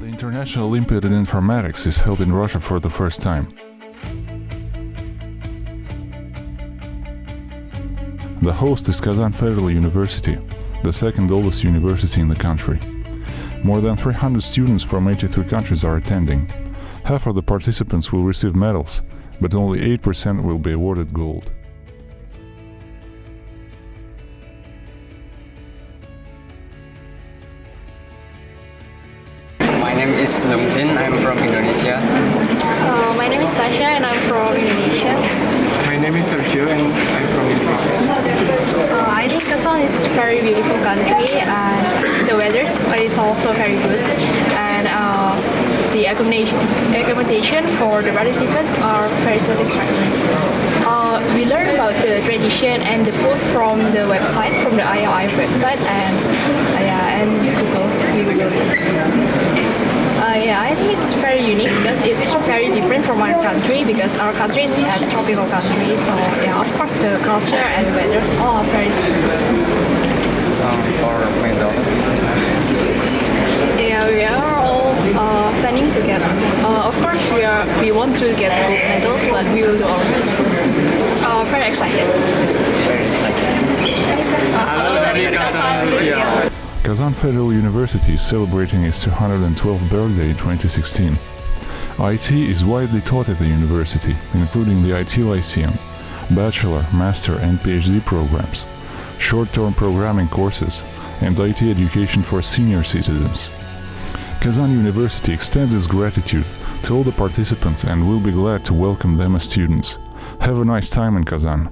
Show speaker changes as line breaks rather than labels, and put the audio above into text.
National Olympiad in Informatics is held in Russia for the first time. The host is Kazan Federal University, the second oldest university in the country. More than 300 students from 83 countries are attending. Half of the participants will receive medals, but only 8% will be awarded gold.
Name is Lumzin. I'm from Indonesia.
Uh, my name is Tasha and I'm from Indonesia.
My name is Sergio and I'm from Indonesia.
Uh, I think Kazan is a very beautiful country and the weather is also very good and uh, the accommodation, accommodation for the participants are very satisfactory. Uh, we learn about the tradition and the food from the website, from the IOI website and uh, yeah, and Google. We Google it. Uh, yeah, I think it's very unique because it's very different from our country because our country is a tropical country. So yeah, of course the culture and the weather all are very different.
Um, for McDonald's.
Yeah, we are all uh, planning to get. Uh, of course, we are we want to get gold medals, but we will do our best. Uh, very excited.
Very exciting.
Halo Kazan.
Kazan Federal University is celebrating its 212th birthday in 2016. IT is widely taught at the university, including the IT Lyceum, bachelor, master and PhD programs, short-term programming courses, and IT education for senior citizens. Kazan University extends its gratitude to all the participants and will be glad to welcome them as students. Have a nice time in Kazan.